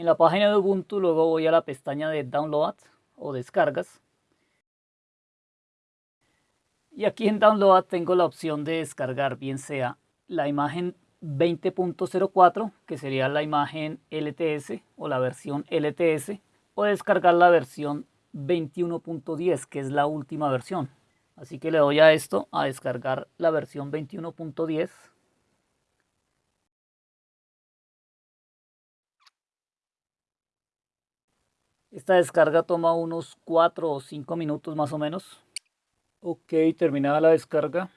En la página de Ubuntu luego voy a la pestaña de Download o Descargas. Y aquí en Download tengo la opción de descargar bien sea la imagen 20.04 que sería la imagen LTS o la versión LTS o descargar la versión 21.10 que es la última versión. Así que le doy a esto a descargar la versión 21.10 Esta descarga toma unos 4 o 5 minutos más o menos. Ok, terminada la descarga.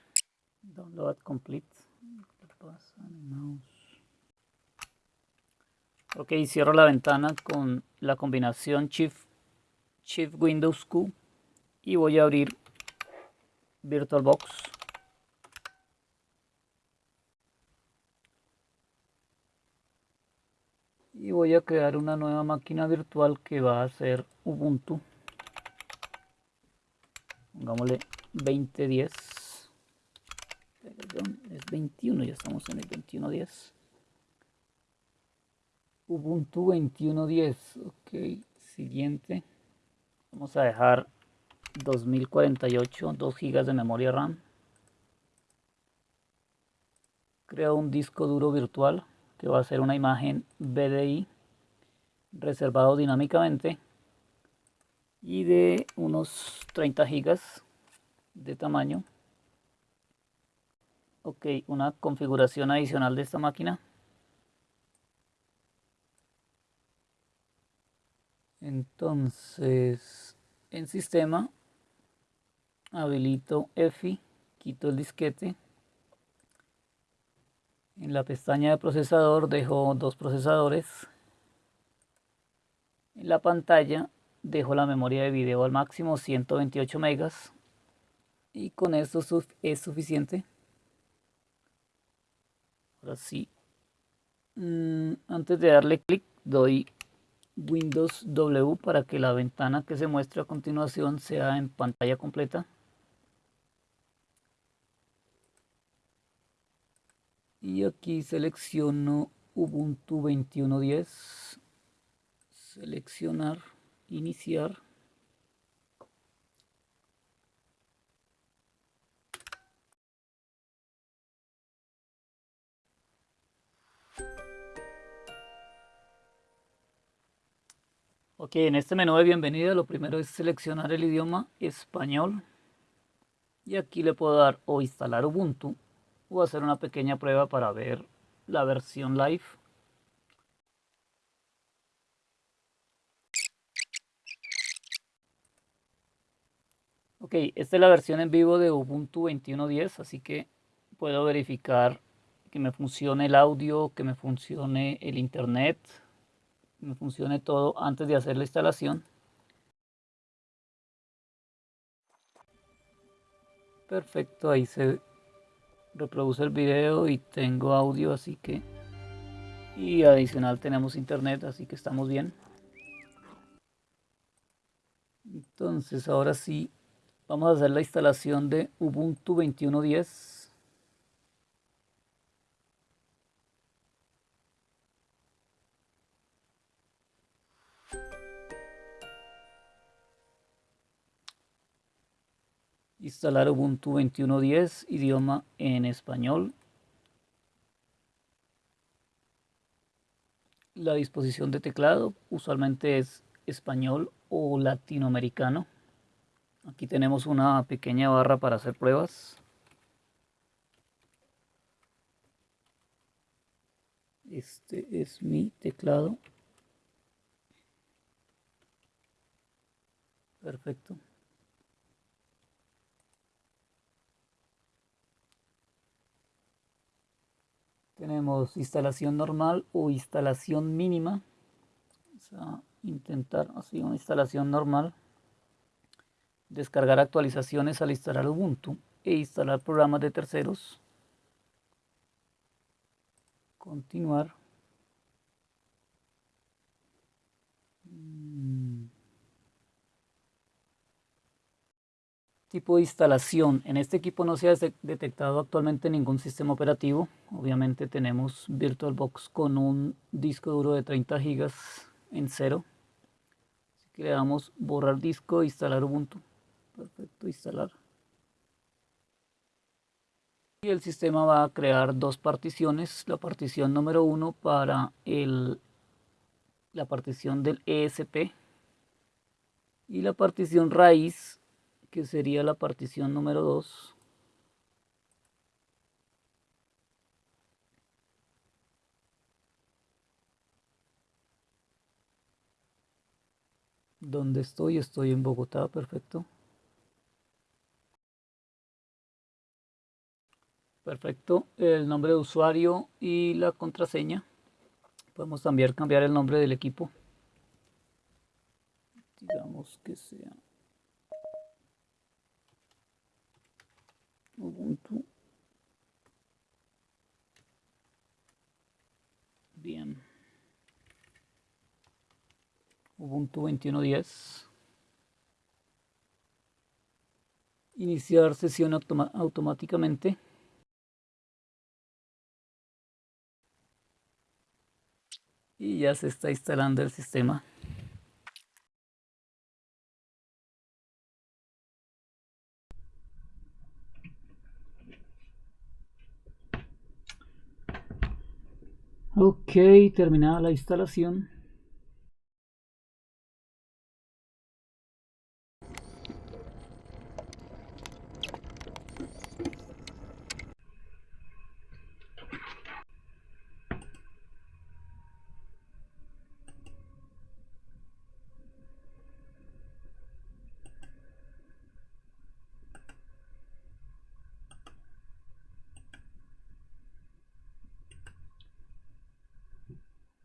Download complete. Ok, cierro la ventana con la combinación Shift, Shift Windows Q y voy a abrir VirtualBox. y voy a crear una nueva máquina virtual que va a ser Ubuntu. Pongámosle 2010 es 21 ya estamos en el 2110 Ubuntu 2110 ok siguiente. Vamos a dejar 2048 2 GB de memoria RAM. Creo un disco duro virtual que va a ser una imagen BDI reservado dinámicamente y de unos 30 gigas de tamaño. Ok una configuración adicional de esta máquina. Entonces en sistema habilito EFI quito el disquete. En la pestaña de procesador dejo dos procesadores. En la pantalla dejo la memoria de video al máximo 128 megas. Y con esto es suficiente. Ahora sí. Mm, antes de darle clic doy Windows W para que la ventana que se muestre a continuación sea en pantalla completa. y aquí selecciono Ubuntu 21.10 seleccionar iniciar Ok, en este menú de bienvenida lo primero es seleccionar el idioma español y aquí le puedo dar o instalar Ubuntu a hacer una pequeña prueba para ver la versión live. Ok, esta es la versión en vivo de Ubuntu 21.10, así que puedo verificar que me funcione el audio, que me funcione el internet, que me funcione todo antes de hacer la instalación. Perfecto, ahí se reproduce el video y tengo audio así que y adicional tenemos internet así que estamos bien entonces ahora sí vamos a hacer la instalación de Ubuntu 21.10 Instalar Ubuntu 21.10, idioma en español. La disposición de teclado usualmente es español o latinoamericano. Aquí tenemos una pequeña barra para hacer pruebas. Este es mi teclado. Perfecto. Tenemos instalación normal o instalación mínima. Vamos a intentar así una instalación normal. Descargar actualizaciones al instalar Ubuntu e instalar programas de terceros. Continuar. tipo de instalación. En este equipo no se ha detectado actualmente ningún sistema operativo. Obviamente tenemos VirtualBox con un disco duro de 30 GB en cero. Así que le damos borrar disco, instalar Ubuntu. Instalar. Y el sistema va a crear dos particiones. La partición número uno para el, la partición del ESP y la partición raíz que sería la partición número 2 ¿Dónde estoy? Estoy en Bogotá, perfecto. Perfecto, el nombre de usuario y la contraseña. Podemos también cambiar el nombre del equipo. Digamos que sea Ubuntu. Bien. Ubuntu 21.10. Iniciar sesión automáticamente. Y ya se está instalando el sistema. Ok, terminada la instalación.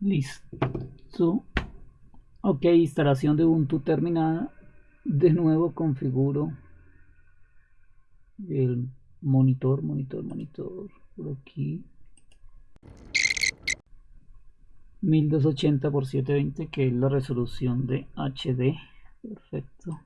Listo. Ok, instalación de Ubuntu terminada. De nuevo configuro el monitor, monitor, monitor. Por aquí. 1280 x 720 que es la resolución de HD. Perfecto.